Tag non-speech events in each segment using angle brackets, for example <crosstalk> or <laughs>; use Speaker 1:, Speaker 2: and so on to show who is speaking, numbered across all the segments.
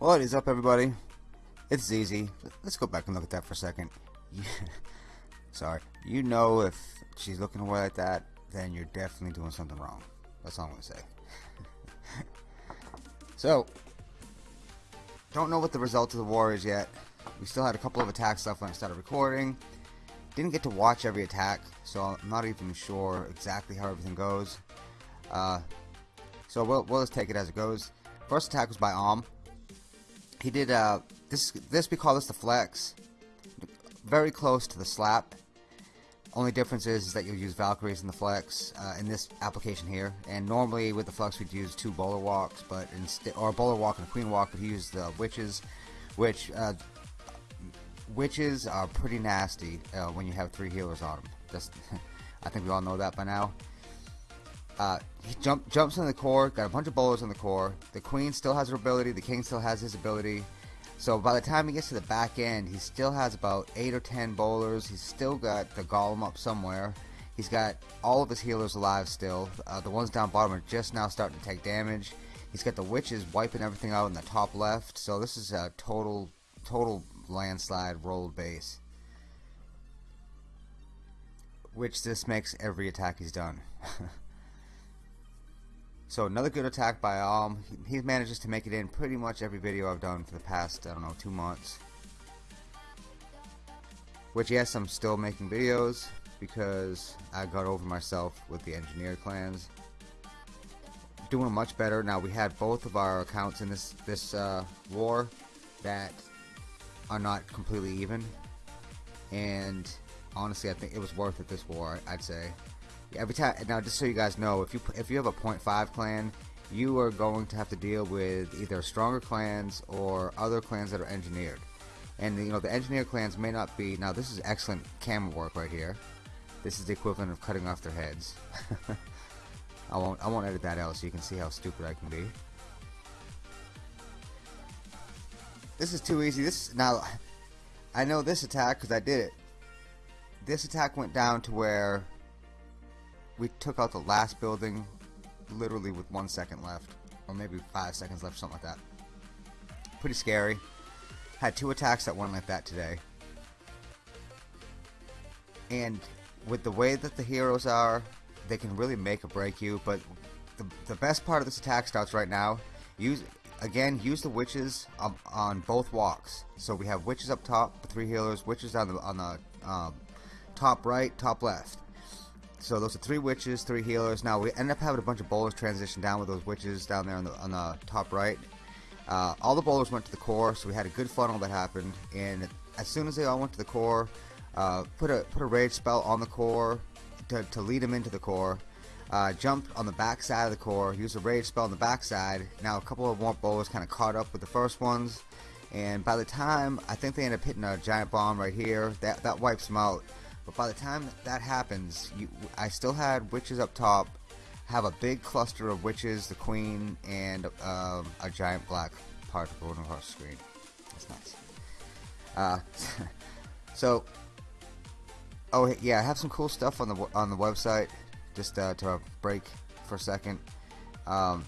Speaker 1: What is up, everybody? It's ZZ. Let's go back and look at that for a second. <laughs> Sorry. You know if she's looking away like that, then you're definitely doing something wrong. That's all I'm going to say. <laughs> so, don't know what the result of the war is yet. We still had a couple of attacks left when I started recording. Didn't get to watch every attack, so I'm not even sure exactly how everything goes. Uh, so we'll, we'll just take it as it goes. First attack was by Alm he did uh this this we call this the flex. Very close to the slap. Only difference is, is that you'll use Valkyries in the flex uh, in this application here. And normally with the flex we'd use two bowler walks but instead or a bowler walk and a queen walk but he used the witches which uh, witches are pretty nasty uh, when you have three healers on them just <laughs> I think we all know that by now uh, he jump, jumps in the core, got a bunch of bowlers in the core. The queen still has her ability, the king still has his ability. So by the time he gets to the back end, he still has about 8 or 10 bowlers. He's still got the golem up somewhere. He's got all of his healers alive still. Uh, the ones down bottom are just now starting to take damage. He's got the witches wiping everything out in the top left. So this is a total, total landslide rolled base. Which this makes every attack he's done. <laughs> So another good attack by Alm. He manages to make it in pretty much every video I've done for the past, I don't know, two months. Which yes, I'm still making videos because I got over myself with the engineer clans. Doing much better. Now we had both of our accounts in this, this uh, war that are not completely even. And honestly, I think it was worth it this war, I'd say every time now just so you guys know if you if you have a 0.5 clan you are going to have to deal with either stronger clans or other clans that are engineered. And you know the engineered clans may not be now this is excellent camera work right here. This is the equivalent of cutting off their heads. <laughs> I won't I won't edit that out so you can see how stupid I can be. This is too easy. This now I know this attack because I did it. This attack went down to where we took out the last building literally with one second left or maybe five seconds left something like that. Pretty scary. Had two attacks that went like that today. And with the way that the heroes are they can really make or break you but the, the best part of this attack starts right now. Use again use the witches um, on both walks. So we have witches up top three healers witches on the on the um, top right top left so those are three witches, three healers. Now we end up having a bunch of bowlers transition down with those witches down there on the, on the top right. Uh, all the bowlers went to the core, so we had a good funnel that happened. And as soon as they all went to the core, uh, put a put a rage spell on the core to, to lead them into the core. Uh, jumped on the back side of the core, used a rage spell on the back side. Now a couple of more bowlers kind of caught up with the first ones, and by the time I think they end up hitting a giant bomb right here, that that wipes them out. But by the time that happens, you, I still had witches up top, have a big cluster of witches, the queen, and um, a giant black particle going across the screen. That's nice. Uh, <laughs> so, oh yeah, I have some cool stuff on the on the website. Just uh, to break for a second. Um,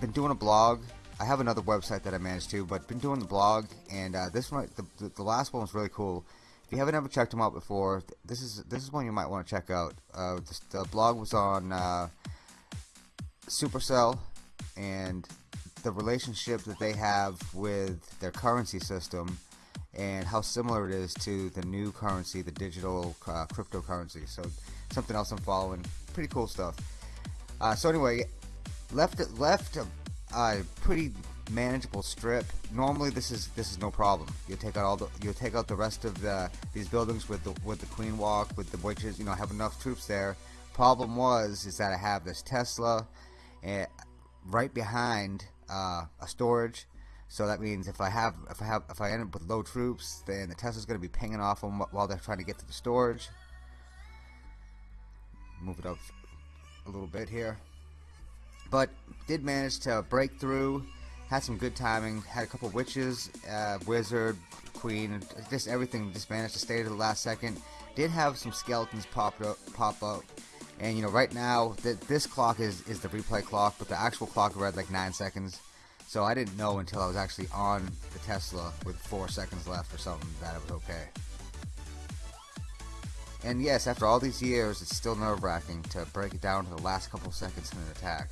Speaker 1: been doing a blog. I have another website that I managed to, but been doing the blog, and uh, this one, the, the last one was really cool you haven't ever checked them out before, this is this is one you might want to check out. Uh, the blog was on uh, Supercell and the relationship that they have with their currency system and how similar it is to the new currency, the digital uh, cryptocurrency. So something else I'm following. Pretty cool stuff. Uh, so anyway, left it left a pretty manageable strip. Normally, this is this is no problem. You take out all the you take out the rest of the these buildings with the with the Queen Walk with the witches. You know, have enough troops there. Problem was is that I have this Tesla, and right behind uh, a storage. So that means if I have if I have if I end up with low troops, then the Tesla's going to be pinging off them while they're trying to get to the storage. Move it up a little bit here, but did manage to break through. Had some good timing. Had a couple witches, uh, wizard, queen, just everything. Just managed to stay to the last second. Did have some skeletons pop up, pop up, and you know right now that this clock is is the replay clock, but the actual clock read like nine seconds. So I didn't know until I was actually on the Tesla with four seconds left or something that it was okay. And yes, after all these years, it's still nerve-wracking to break it down to the last couple seconds in an attack.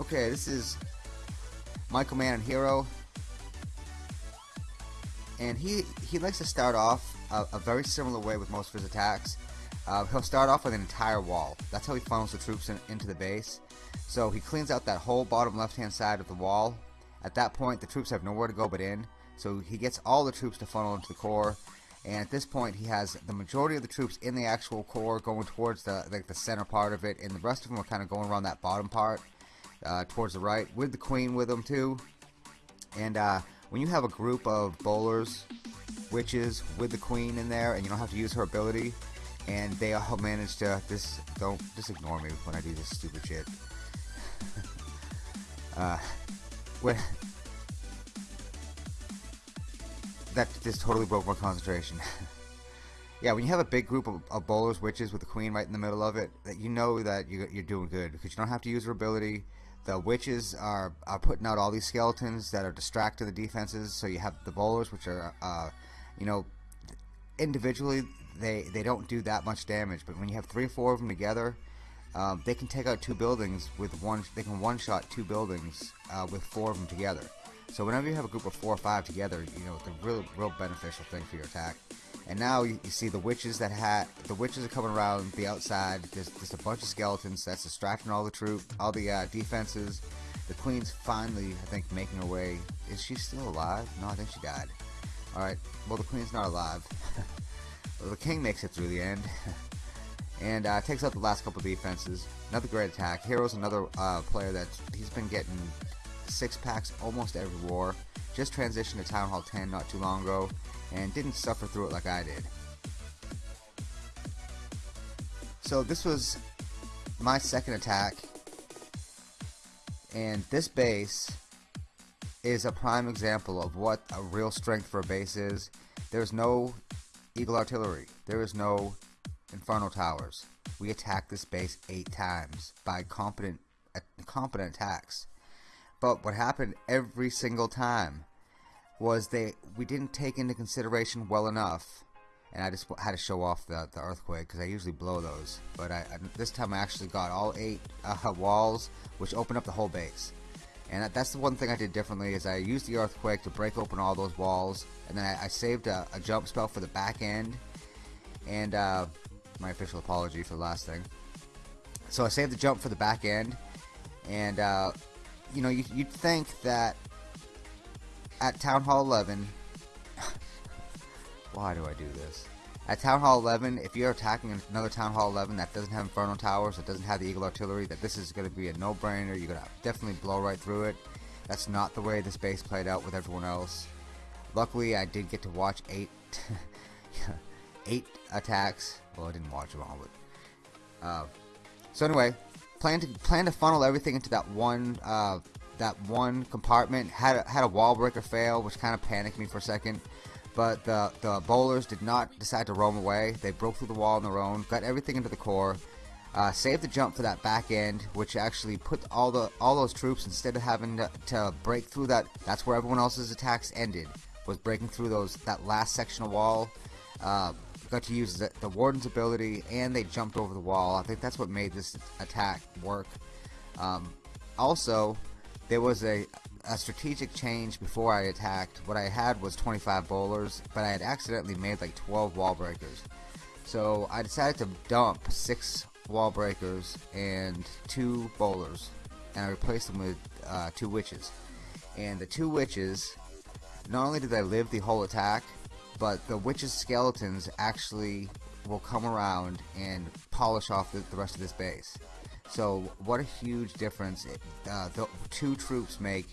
Speaker 1: Okay, this is Michael Mann and Hero. And he, he likes to start off a, a very similar way with most of his attacks. Uh, he'll start off with an entire wall. That's how he funnels the troops in, into the base. So he cleans out that whole bottom left hand side of the wall. At that point, the troops have nowhere to go but in. So he gets all the troops to funnel into the core. And at this point, he has the majority of the troops in the actual core going towards the like the center part of it, and the rest of them are kind of going around that bottom part uh, towards the right, with the queen with them too. And uh, when you have a group of bowlers, witches with the queen in there, and you don't have to use her ability, and they all manage to this don't just ignore me when I do this stupid shit. <laughs> uh, when that just totally broke my concentration. <laughs> yeah, when you have a big group of, of, bowlers, witches with the queen right in the middle of it, that you know that you, are doing good because you don't have to use her ability. The witches are, are putting out all these skeletons that are distracting the defenses. So you have the bowlers, which are, uh, you know, individually they they don't do that much damage. But when you have three or four of them together, um, they can take out two buildings with one. They can one shot two buildings uh, with four of them together. So whenever you have a group of four or five together, you know it's a real real beneficial thing for your attack. And now you, you see the witches that had the witches are coming around the outside. There's just a bunch of skeletons that's distracting all the troops, all the uh, defenses. The queen's finally, I think, making her way. Is she still alive? No, I think she died. All right. Well, the queen's not alive. <laughs> well, the king makes it through the end. <laughs> and uh, takes out the last couple defenses. Another great attack. Hero's another uh, player that he's been getting six packs almost every war. Just transitioned to Town Hall 10 not too long ago, and didn't suffer through it like I did. So this was my second attack, and this base is a prime example of what a real strength for a base is. There's no Eagle Artillery. There is no Inferno Towers. We attacked this base eight times by competent, competent attacks. But what happened every single time was they we didn't take into consideration well enough, and I just had to show off the, the earthquake because I usually blow those. But I, I, this time I actually got all eight uh, <laughs> walls, which opened up the whole base. And that's the one thing I did differently is I used the earthquake to break open all those walls, and then I, I saved a, a, jump spell for the back end. And uh, my official apology for the last thing. So I saved the jump for the back end, and uh, you know you, you'd think that at Town Hall 11, <laughs> why do I do this? At Town Hall 11, if you're attacking another Town Hall 11 that doesn't have Inferno Towers, that doesn't have the Eagle Artillery, that this is going to be a no-brainer. You're going to definitely blow right through it. That's not the way this base played out with everyone else. Luckily, I did get to watch eight, <laughs> eight attacks. Well, I didn't watch them all, but uh, so anyway, plan to plan to funnel everything into that one uh, that one compartment. Had a, had a wall breaker fail, which kind of panicked me for a second. But the, the bowlers did not decide to roam away. They broke through the wall on their own, got everything into the core, uh, saved the jump for that back end, which actually put all the all those troops instead of having to, to break through that. That's where everyone else's attacks ended. Was breaking through those that last section of wall. Uh, got to use the, the warden's ability, and they jumped over the wall. I think that's what made this attack work. Um, also, there was a a strategic change before I attacked. What I had was 25 bowlers, but I had accidentally made like 12 wall breakers. So I decided to dump six wall breakers and two bowlers, and I replaced them with uh, two witches. And the two witches, not only did they live the whole attack, but the witches' skeletons actually will come around and polish off the, the rest of this base. So what a huge difference it, uh, the two troops make.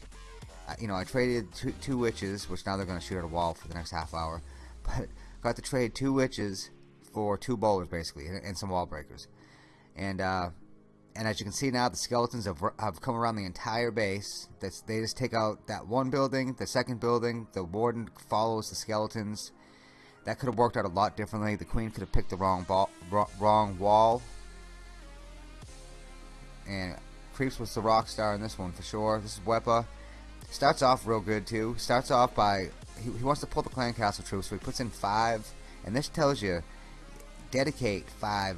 Speaker 1: Uh, you know, I traded two, two witches, which now they're going to shoot at a wall for the next half hour, <laughs> but got to trade two witches for two bowlers basically, and, and some wall breakers. And uh, and as you can see now, the skeletons have, have come around the entire base. That's, they just take out that one building, the second building. The warden follows the skeletons. That could have worked out a lot differently. The queen could have picked the wrong wrong wall. And Creeps was the rock star in this one for sure. This is Wepa. Starts off real good too. Starts off by he, he wants to pull the clan castle troops, so he puts in five. And this tells you dedicate five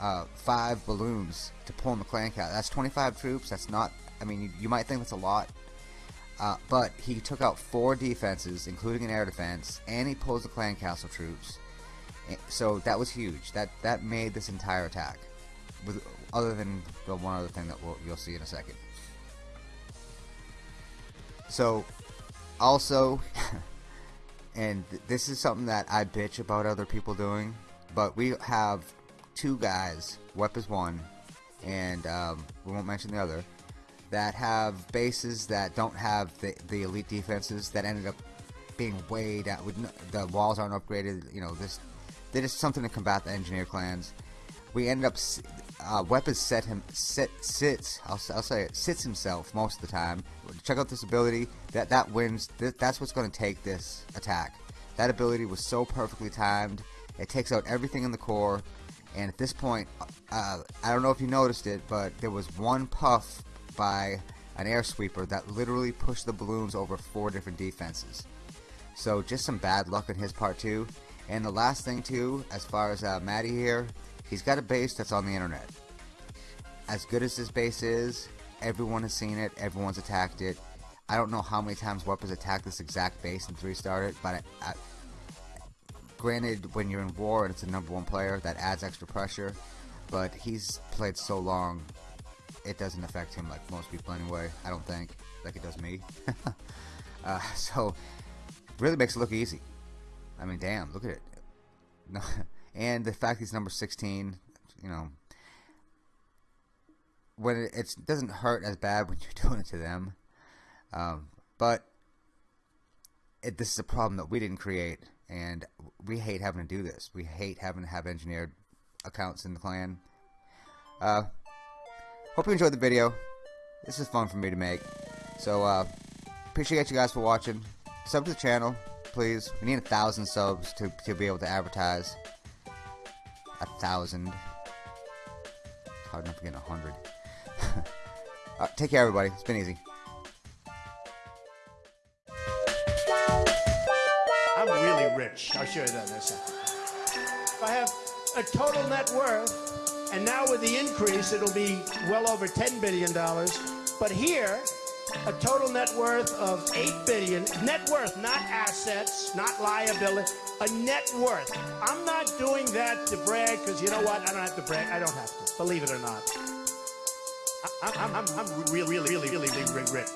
Speaker 1: uh, five balloons to pull the clan castle. That's 25 troops. That's not. I mean, you, you might think that's a lot, uh, but he took out four defenses, including an air defense, and he pulls the clan castle troops. So that was huge. That that made this entire attack. With other than the one other thing that we'll, you'll see in a second. So, also, <laughs> and this is something that I bitch about other people doing, but we have two guys, Wep is one, and um, we won't mention the other, that have bases that don't have the, the elite defenses that ended up being way down. With no, the walls aren't upgraded. You know, this they just something to combat the engineer clans. We ended up uh, Weapons set him sit sits. I'll, I'll say it sits himself most of the time. Check out this ability. That that wins. Th that's what's going to take this attack. That ability was so perfectly timed. It takes out everything in the core. And at this point, uh, I don't know if you noticed it, but there was one puff by an air sweeper that literally pushed the balloons over four different defenses. So just some bad luck on his part too. And the last thing too, as far as uh, Maddie here, he's got a base that's on the internet. As good as this base is, everyone has seen it, everyone's attacked it. I don't know how many times Weapons attacked this exact base and three started, but I, I, granted, when you're in war and it's a number one player, that adds extra pressure. But he's played so long, it doesn't affect him like most people anyway. I don't think, like it does me. <laughs> uh, so, really makes it look easy. I mean, damn, look at it. <laughs> No, and the fact he's number 16, you know, when it, doesn't hurt as bad when <laughs> you're doing it to them. Um, but it, this is a problem that we didn't create and we hate having to do this. We hate having to have engineered accounts in the clan. Uh, hope you enjoyed the video. This is fun for me to make. So, uh, appreciate you guys for watching. Sub to the channel, please. We need a thousand subs to, to be able to advertise. A thousand. Hard enough to get a hundred. <laughs> take care, everybody. It's been easy.
Speaker 2: I'm really rich. I'll show you that in a second. I have a total net worth, and now with the increase, it'll be well over $10 billion. But here, a total net worth of 8 billion. Net worth, not assets, not liability, a net worth. I'm not doing that to brag, because you know what? I don't have to brag. I don't have to, believe it or not. I, am I'm, I'm, I'm really, really, really, really rich.